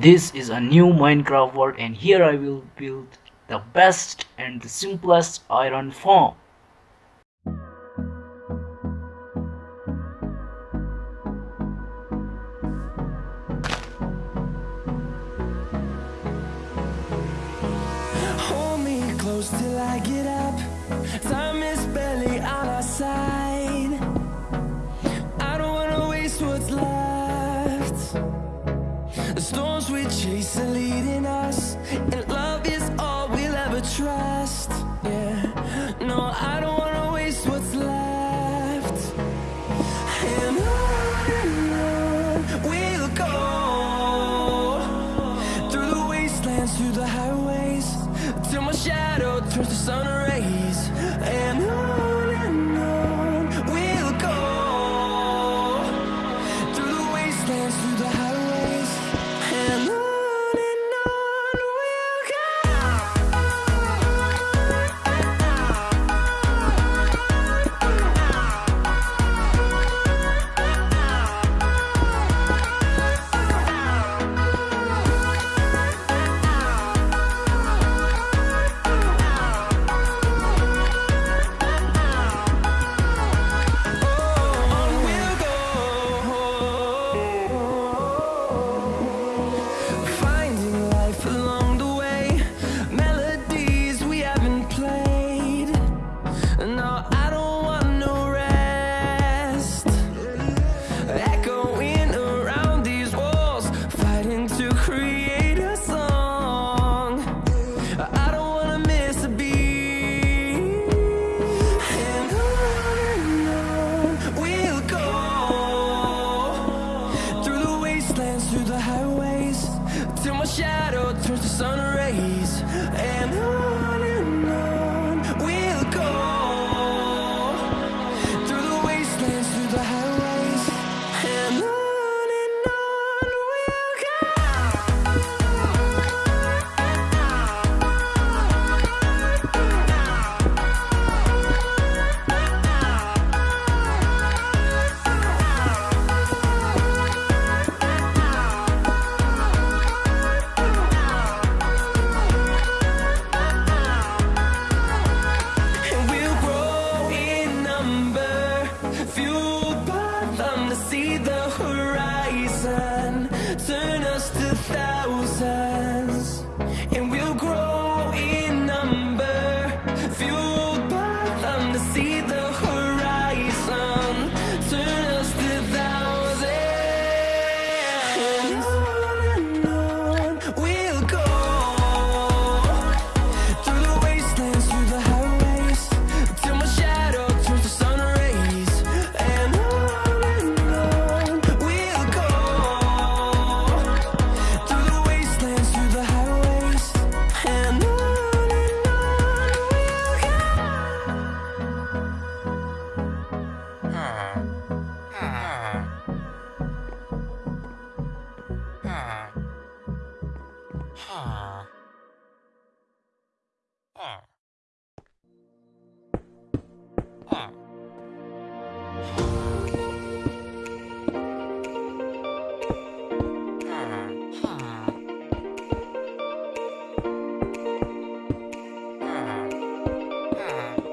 this is a new minecraft world and here i will build the best and the simplest iron farm. Hold me close till I get up. Time is storms we chase are leading us. And love is all we'll ever trust. Yeah, no, I don't 哈，二，二。Yeah. Uh -huh.